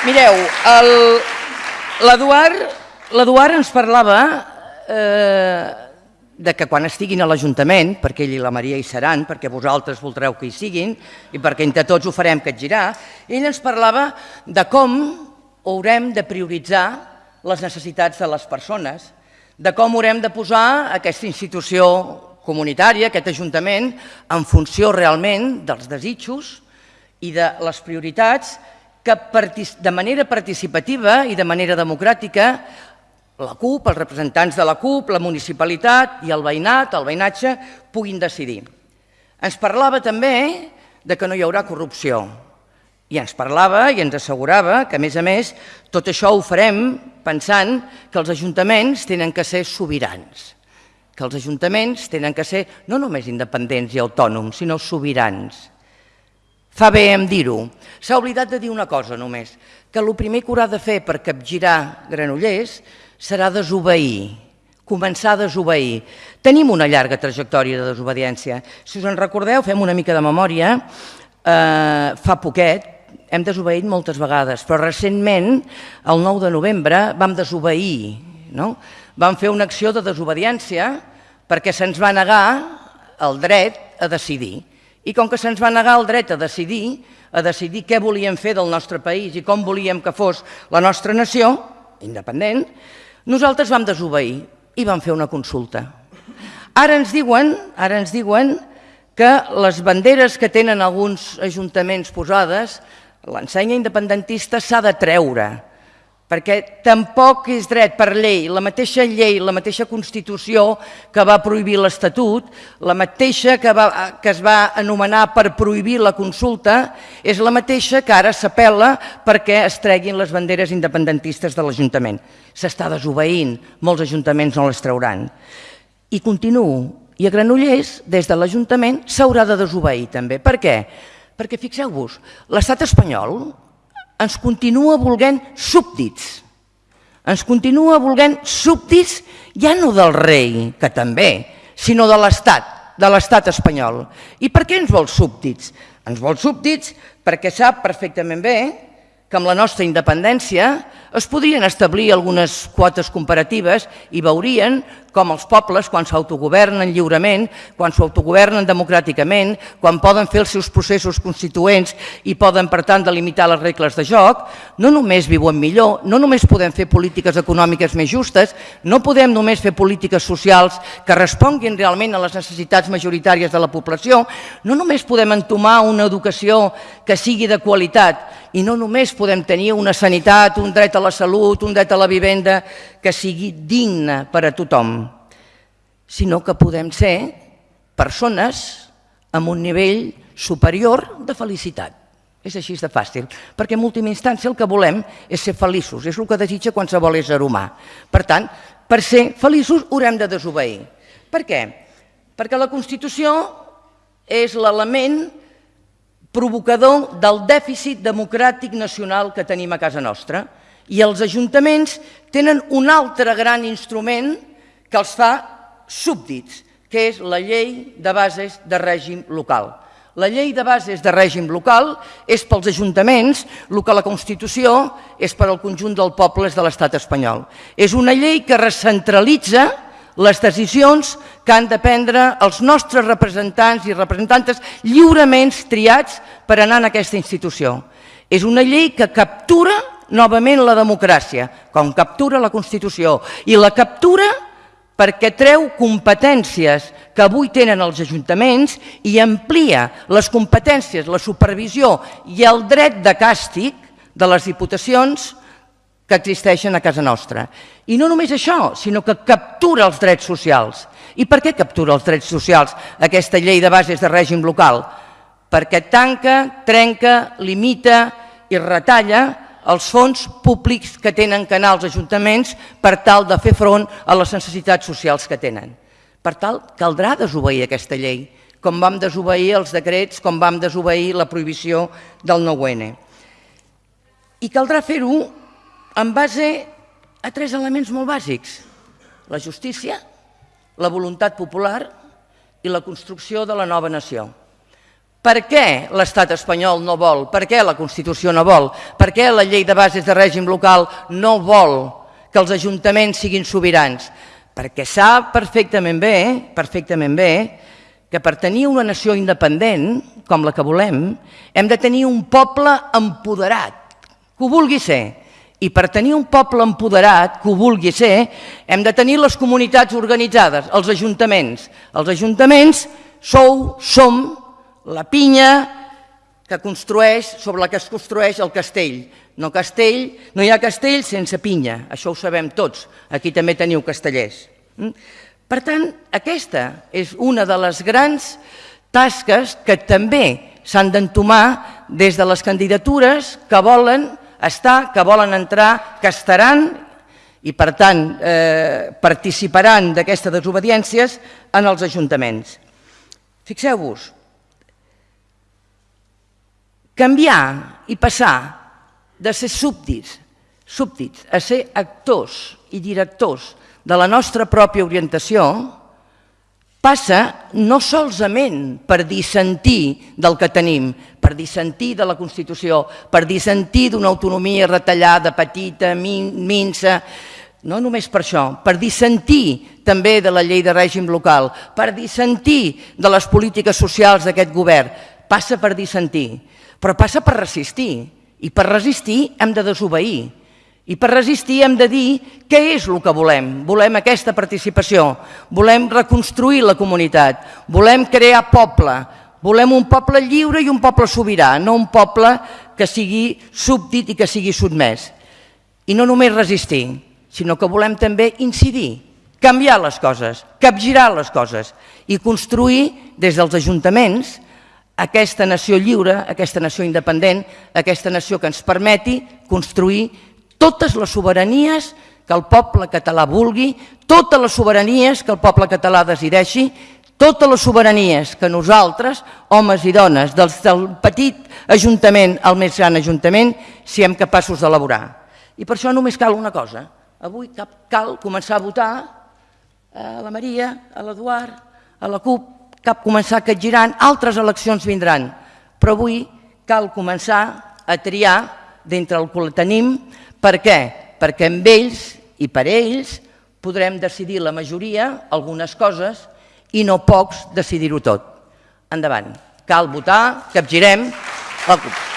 Mireu, l'Eduard ens parlava eh, de que quan estiguin a l'Ajuntament, perquè ell i la Maria hi seran, perquè vosaltres voldreu que hi siguin i perquè entre tots ho farem capgirar, ell ens parlava de com haurem de prioritzar les necessitats de les persones, de com haurem de posar aquesta institució comunitària, aquest Ajuntament, en funció realment dels desitjos i de les prioritats que de manera participativa i de manera democràtica la CUP, els representants de la CUP, la municipalitat i el veïnat, el veïnatge, puguin decidir. Ens parlava també de que no hi haurà corrupció i ens parlava i ens assegurava que, a més a més, tot això ho farem pensant que els ajuntaments tenen que ser sobirans, que els ajuntaments tenen que ser no només independents i autònoms, sinó sobirans. Fa bé en dir-ho. S'ha oblidat de dir una cosa només, que el primer que haurà de fer per capgirar Granollers serà desobeir, començar a desobeir. Tenim una llarga trajectòria de desobediència. Si us en recordeu, fem una mica de memòria, eh, fa poquet, hem desobeït moltes vegades, però recentment, el 9 de novembre, vam desobeir, no? Vam fer una acció de desobediència perquè se'ns va negar el dret a decidir. I com que se'ns va negar el dret a decidir, a decidir què volíem fer del nostre país i com volíem que fos la nostra nació, independent, nosaltres vam desobeir i vam fer una consulta. Ara ens diuen, ara ens diuen que les banderes que tenen alguns ajuntaments posades, l'ensenya independentista s'ha de treure, perquè tampoc és dret per llei, la mateixa llei, la mateixa Constitució que va prohibir l'Estatut, la mateixa que, va, que es va anomenar per prohibir la consulta, és la mateixa que ara s'apel·la perquè es treguin les banderes independentistes de l'Ajuntament. S'està desobeint, molts ajuntaments no les trauran. I continuo. I a Granollers, des de l'Ajuntament, s'haurà de desobeir també. Per què? Perquè fixeu-vos, l'estat espanyol ens continua volent súbdits. Ens continua volent súbdits ja no del rei, que també, sinó de l'Estat, de l'Estat espanyol. I per què ens vol súbdits? Ens vol súbdits perquè sap perfectament bé que amb la nostra independència es podrien establir algunes quotes comparatives i veurien com els pobles, quan s'autogovernen lliurement, quan s'autogovernen democràticament, quan poden fer els seus processos constituents i poden, per tant, delimitar les regles de joc, no només viuen millor, no només podem fer polítiques econòmiques més justes, no podem només fer polítiques socials que responguin realment a les necessitats majoritàries de la població, no només podem entomar una educació que sigui de qualitat i no només podem tenir una sanitat, un dret a la salut, un dret a la vivenda que sigui digne per a tothom, sinó que podem ser persones amb un nivell superior de felicitat. És així de fàcil, perquè en última instància el que volem és ser feliços, és el que desitja qualsevol ésser humà. Per tant, per ser feliços haurem de desobeir. Per què? Perquè la Constitució és l'element provocador del dèficit democràtic nacional que tenim a casa nostra i els ajuntaments tenen un altre gran instrument que els fa súbdits, que és la llei de bases de règim local. La llei de bases de règim local és pels ajuntaments el que la Constitució és per al conjunt dels pobles de l'estat espanyol. És una llei que recentralitza les decisions que han de prendre els nostres representants i representantes lliurement triats per anar en aquesta institució. És una llei que captura novament la democràcia, com captura la Constitució, i la captura perquè treu competències que avui tenen els ajuntaments i amplia les competències, la supervisió i el dret de càstig de les diputacions que existeixen a casa nostra. I no només això, sinó que captura els drets socials. I per què captura els drets socials aquesta llei de bases de règim local? Perquè tanca, trenca, limita i retalla els fons públics que tenen que anar als ajuntaments per tal de fer front a les necessitats socials que tenen. Per tal, caldrà desobeir aquesta llei, com vam desobeir els decrets, com vam desobeir la prohibició del 9-N. I caldrà fer-ho en base a tres elements molt bàsics. La justícia, la voluntat popular i la construcció de la nova nació. Per què l'estat espanyol no vol? Per què la Constitució no vol? Per què la llei de bases de règim local no vol que els ajuntaments siguin sobirans? Perquè sap perfectament bé, perfectament bé, que per tenir una nació independent, com la que volem, hem de tenir un poble empoderat, que ho vulgui ser. I per tenir un poble empoderat, que ho vulgui ser, hem de tenir les comunitats organitzades, els ajuntaments. Els ajuntaments sou, som la pinya que construeix, sobre la que es construeix el castell. No, castell, no hi ha castell sense pinya, això ho sabem tots. Aquí també teniu castellers. Mm? Per tant, aquesta és una de les grans tasques que també s'han d'entomar des de les candidatures que volen estar, que volen entrar, que estaran i, per tant, eh, participaran d'aquestes desobediències en els ajuntaments. Fixeu-vos, canviar i passar de ser súbdits, súbdits a ser actors i directors de la nostra pròpia orientació passa no solament per dissentir del que tenim, per dissentir de la Constitució, per dissentir d'una autonomia retallada, petita, minsa, no només per això, per dissentir també de la llei de règim local, per dissentir de les polítiques socials d'aquest govern, passa per dissentir, però passa per resistir, i per resistir hem de desobeir, i per resistir hem de dir què és el que volem. Volem aquesta participació, volem reconstruir la comunitat, volem crear poble, volem un poble lliure i un poble sobirà, no un poble que sigui súbdit i que sigui sotmès. I no només resistir, sinó que volem també incidir, canviar les coses, capgirar les coses i construir des dels ajuntaments aquesta nació lliure, aquesta nació independent, aquesta nació que ens permeti construir totes les sobiranies que el poble català vulgui, totes les sobiranies que el poble català decideixi, totes les sobiranies que nosaltres, homes i dones, del, del petit ajuntament al més gran ajuntament, siguem capaços d'elaborar. I per això només cal una cosa. Avui cal començar a votar a la Maria, a l'Eduard, a la CUP, cap començar a girant, altres eleccions vindran, però avui cal començar a triar d'entre el que tenim per què? Perquè amb ells i per ells podrem decidir la majoria algunes coses i no pocs decidir-ho tot. Endavant. Cal votar, capgirem la CUP.